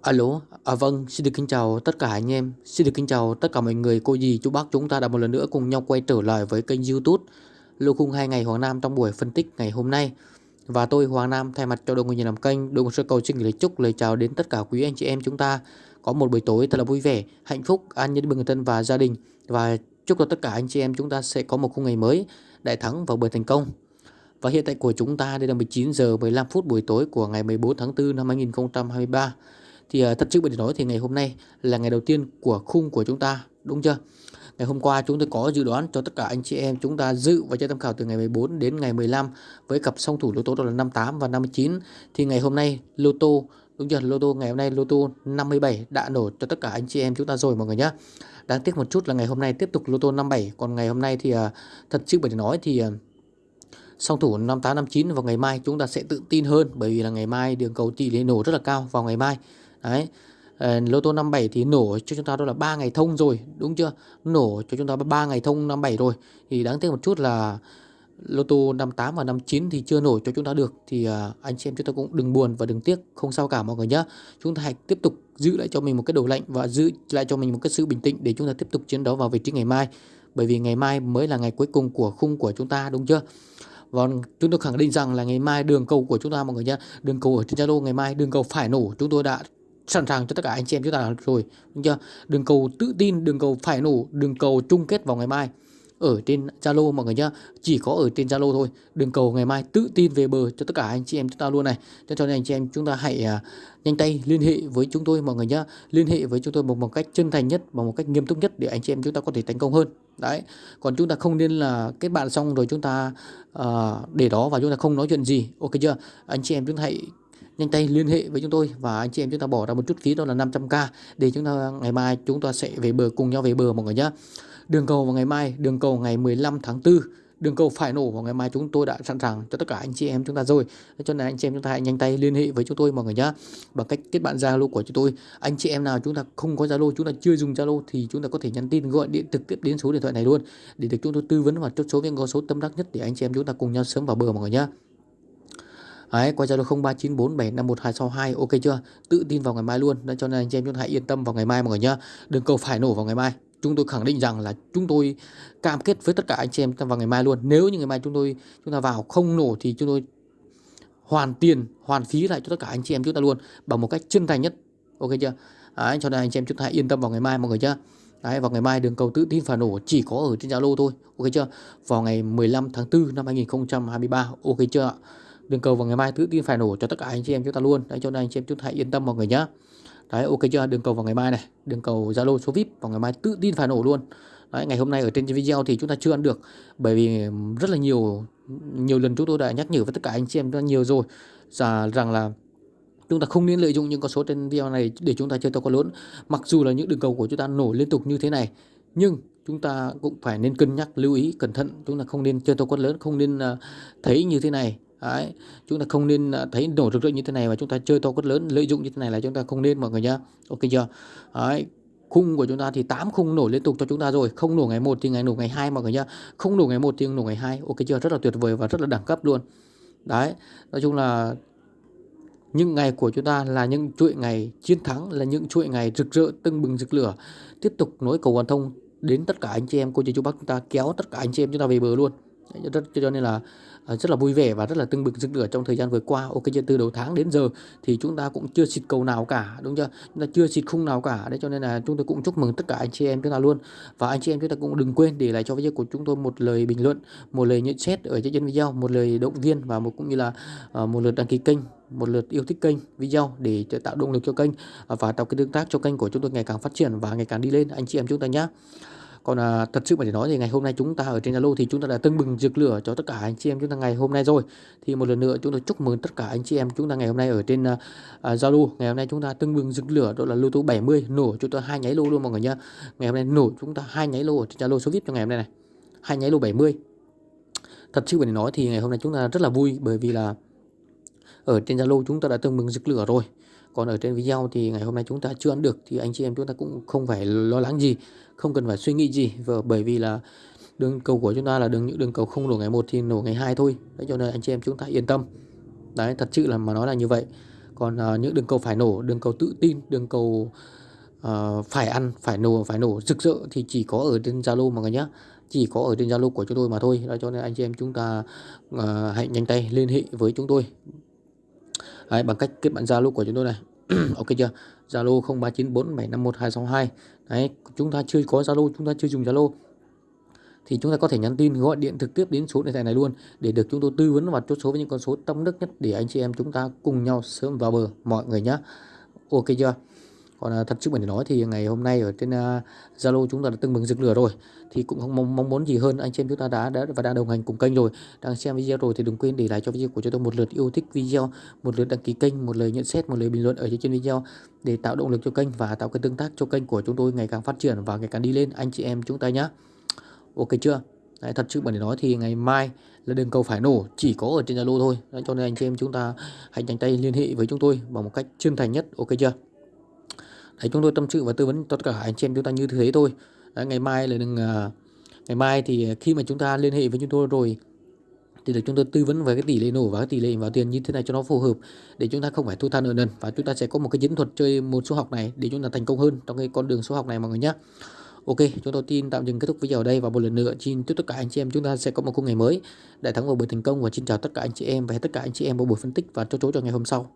Alo, à vâng, xin được kính chào tất cả anh em, xin được kính chào tất cả mọi người, cô dì, chú bác chúng ta đã một lần nữa cùng nhau quay trở lại với kênh youtube Lô khung 2 ngày Hoàng Nam trong buổi phân tích ngày hôm nay. Và tôi Hoàng Nam thay mặt cho đội ngũ nhìn làm kênh, đội ngũ sơ cầu xin gửi lời chúc lời chào đến tất cả quý anh chị em chúng ta Có một buổi tối thật là vui vẻ, hạnh phúc, an nhân bình thân và gia đình. Và chúc cho tất cả anh chị em chúng ta sẽ có một khung ngày mới, đại thắng và bởi thành công. Và hiện tại của chúng ta đây là 19 giờ 15 phút buổi tối của ngày 14 tháng 4 năm 2023 thì uh, thật sự để nói thì ngày hôm nay là ngày đầu tiên của khung của chúng ta đúng chưa? Ngày hôm qua chúng tôi có dự đoán cho tất cả anh chị em chúng ta dự và chơi tham khảo từ ngày 14 đến ngày 15 với cặp song thủ lô tô đó là 58 và 59 thì ngày hôm nay lô tô đúng chưa? Lô tô ngày hôm nay lô tô 57 đã nổ cho tất cả anh chị em chúng ta rồi mọi người nhé đáng tiếc một chút là ngày hôm nay tiếp tục lô tô 57 còn ngày hôm nay thì uh, thật sự để nói thì uh, song thủ 5859 vào ngày mai chúng ta sẽ tự tin hơn bởi vì là ngày mai đường cầu tỷ lệ nổ rất là cao vào ngày mai đấy. Lô tô 57 thì nổ cho chúng ta đó là 3 ngày thông rồi đúng chưa? Nổ cho chúng ta 3 ngày thông 57 rồi. Thì đáng tiếc một chút là lô tô 58 và 59 thì chưa nổi cho chúng ta được. Thì uh, anh chị em chúng ta cũng đừng buồn và đừng tiếc không sao cả mọi người nhé chúng ta hãy tiếp tục giữ lại cho mình một cái đầu lạnh và giữ lại cho mình một cái sự bình tĩnh để chúng ta tiếp tục chiến đấu vào vị trí ngày mai. Bởi vì ngày mai mới là ngày cuối cùng của khung của chúng ta đúng chưa? Và chúng tôi khẳng định rằng là ngày mai đường cầu của chúng ta mọi người nhé đường cầu ở trên Zalo ngày mai đường cầu phải nổ. Chúng tôi đã sẵn sàng cho tất cả anh chị em chúng ta rồi. Đúng chưa? Đường cầu tự tin đường cầu phải nổ đường cầu chung kết vào ngày mai. Ở trên Zalo mọi người nhá. Chỉ có ở trên Zalo thôi. Đường cầu ngày mai tự tin về bờ cho tất cả anh chị em chúng ta luôn này. Cho nên anh chị em chúng ta hãy uh, nhanh tay liên hệ với chúng tôi mọi người nhá. Liên hệ với chúng tôi một, một cách chân thành nhất bằng một cách nghiêm túc nhất để anh chị em chúng ta có thể thành công hơn. Đấy. Còn chúng ta không nên là kết bạn xong rồi chúng ta uh, để đó và chúng ta không nói chuyện gì. Ok chưa? Anh chị em chúng ta hãy nhanh tay liên hệ với chúng tôi và anh chị em chúng ta bỏ ra một chút phí, đó là 500k để chúng ta, ngày mai chúng ta sẽ về bờ, cùng nhau về bờ mọi người nhé đường cầu vào ngày mai, đường cầu ngày 15 tháng 4 đường cầu phải nổ vào ngày mai chúng tôi đã sẵn sàng cho tất cả anh chị em chúng ta rồi. Cho nên anh chị em chúng ta hãy nhanh tay liên hệ với chúng tôi mọi người nhé bằng cách kết bạn zalo của chúng tôi. Anh chị em nào chúng ta không có zalo, chúng ta chưa dùng zalo thì chúng ta có thể nhắn tin, gọi điện trực tiếp đến số điện thoại này luôn, để được chúng tôi tư vấn và chốt số với có số tâm đắc nhất để anh chị em chúng ta cùng nhau sớm vào bờ mọi người nhé Đấy, qua Zalo 0394751262 ok chưa? Tự tin vào ngày mai luôn. Nên cho nên anh chị em chúng ta hãy yên tâm vào ngày mai mọi người nhá. Đừng cầu phải nổ vào ngày mai. Chúng tôi khẳng định rằng là chúng tôi cam kết với tất cả anh chị em vào ngày mai luôn. Nếu như ngày mai chúng tôi chúng ta vào không nổ thì chúng tôi hoàn tiền, hoàn phí lại cho tất cả anh chị em chúng ta luôn bằng một cách chân thành nhất. Ok chưa? Đấy, cho nên anh chị em chúng ta hãy yên tâm vào ngày mai mọi người nhá. Đấy, vào ngày mai đường cầu tự tin phải nổ chỉ có ở trên Zalo thôi. Ok chưa? Vào ngày 15 tháng 4 năm 2023. Ok chưa ạ? Đường cầu vào ngày mai tự tin phải nổ cho tất cả anh chị em chúng ta luôn. Đấy cho nên anh chị em chúng ta hãy yên tâm mọi người nhá. Đấy ok chưa? Đường cầu vào ngày mai này. Đường cầu zalo số vip vào ngày mai tự tin phải nổ luôn. Đấy ngày hôm nay ở trên video thì chúng ta chưa ăn được. Bởi vì rất là nhiều nhiều lần chúng tôi đã nhắc nhở với tất cả anh chị em rất nhiều rồi. Rằng, rằng là chúng ta không nên lợi dụng những con số trên video này để chúng ta chơi to con lớn. Mặc dù là những đường cầu của chúng ta nổ liên tục như thế này nhưng chúng ta cũng phải nên cân nhắc lưu ý cẩn thận. Chúng ta không nên chơi to con lớn không nên uh, thấy như thế này. Đấy, chúng ta không nên à, thấy nổ rực rỡ như thế này và chúng ta chơi to quất lớn lợi dụng như thế này là chúng ta không nên mọi người nhá. Ok chưa? Đấy, khung của chúng ta thì 8 khung nổ liên tục cho chúng ta rồi. Không nổ ngày 1 thì ngày nổ ngày 2 mọi người nhá. Không nổ ngày 1 thì nổ ngày 2 ok chưa? Rất là tuyệt vời và rất là đẳng cấp luôn. Đấy nói chung là những ngày của chúng ta là những chuỗi ngày chiến thắng là những chuỗi ngày rực rỡ tưng bừng rực lửa. Tiếp tục nối cầu hoàn thông đến tất cả anh chị em cô chú chú bác chúng ta kéo tất cả anh chị em chúng ta về bờ luôn rất cho nên là à, rất là vui vẻ và rất là tưng bừng rực lửa trong thời gian vừa qua. Ok chưa từ đầu tháng đến giờ thì chúng ta cũng chưa xịt cầu nào cả, đúng chưa? Chúng ta chưa xịt khung nào cả. Đấy, cho nên là chúng tôi cũng chúc mừng tất cả anh chị em chúng ta luôn. Và anh chị em chúng ta cũng đừng quên để lại cho video của chúng tôi một lời bình luận, một lời nhận xét ở trên video, một lời động viên và một cũng như là à, một lượt đăng ký kênh, một lượt yêu thích kênh video để tạo động lực cho kênh à, và tạo cái tương tác cho kênh của chúng tôi ngày càng phát triển và ngày càng đi lên. Anh chị em chúng ta nhé còn à, thật sự mà để nói thì ngày hôm nay chúng ta ở trên Zalo thì chúng ta đã tưng bừng rực lửa cho tất cả anh chị em chúng ta ngày hôm nay rồi. Thì một lần nữa chúng tôi chúc mừng tất cả anh chị em chúng ta ngày hôm nay ở trên Zalo à, Zalo. Ngày hôm nay chúng ta tưng bừng rực lửa đó là lô tô 70 nổ chúng ta hai nháy lô luôn mọi người nhá. Ngày hôm nay nổ chúng ta hai nháy lô ở trên Zalo số vip cho ngày hôm nay này. Hai nháy lô 70 thật sự để nói thì ngày hôm nay chúng ta rất là vui bởi vì là ở trên Zalo chúng ta đã tưng bừng rực lửa rồi còn ở trên video thì ngày hôm nay chúng ta chưa ăn được thì anh chị em chúng ta cũng không phải lo lắng gì không cần phải suy nghĩ gì và bởi vì là đường cầu của chúng ta là đường những đường cầu không nổ ngày một thì nổ ngày hai thôi. Đấy cho nên anh chị em chúng ta yên tâm. Đấy thật sự là mà nói là như vậy. Còn uh, những đường cầu phải nổ đường cầu tự tin đường cầu uh, phải ăn phải nổ phải nổ rực rỡ thì chỉ có ở trên Zalo mọi người nhé chỉ có ở trên Zalo của chúng tôi mà thôi. Đó cho nên anh chị em chúng ta uh, hãy nhanh tay liên hệ với chúng tôi. Đấy, bằng cách kết bạn Zalo của chúng tôi này. Ok chưa? Zalo 0394751262 đấy chúng ta chưa có Zalo chúng ta chưa dùng Zalo. Thì chúng ta có thể nhắn tin gọi điện trực tiếp đến số điện thoại này luôn để được chúng tôi tư vấn và chốt số với những con số tâm đức nhất để anh chị em chúng ta cùng nhau sớm vào bờ mọi người nhé ok chưa? Còn à, thật sự mình nói thì ngày hôm nay ở trên à, Zalo chúng ta đã từng mừng rực lửa rồi. Thì cũng không mong, mong muốn gì hơn anh chị em chúng ta đã đã và đang đồng hành cùng kênh rồi. Đang xem video rồi thì đừng quên để lại cho video của chúng tôi một lượt yêu thích video một lượt đăng ký kênh một lời nhận xét một lời bình luận ở trên video để tạo động lực cho kênh và tạo cái tương tác cho kênh của chúng tôi ngày càng phát triển và ngày càng đi lên. Anh chị em chúng ta nhé ok chưa? Đấy, thật sự để nói thì ngày mai là đường cầu phải nổ chỉ có ở trên Zalo thôi. Đấy, cho nên anh chị em chúng ta hãy nhanh tay liên hệ với chúng tôi bằng một cách chân thành nhất. Ok chưa? Đấy, chúng tôi tâm sự và tư vấn tất cả anh chị em chúng ta như thế thôi. Đấy, ngày mai là đừng uh, ngày mai thì khi mà chúng ta liên hệ với chúng tôi rồi thì được chúng tôi tư vấn về cái tỷ lệ nổ và cái tỷ lệ vào tiền như thế này cho nó phù hợp để chúng ta không phải thua than nợ nần. Và chúng ta sẽ có một cái chiến thuật chơi một số học này để chúng ta thành công hơn trong cái con đường số học này mọi người nhé Ok, chúng tôi tin tạm dừng kết thúc video ở đây và một lần nữa xin chúc tất cả anh chị em chúng ta sẽ có một khung ngày mới. Đại thắng vào buổi thành công và xin chào tất cả anh chị em và tất cả anh chị em vào buổi phân tích và chốt chốt cho ngày hôm sau.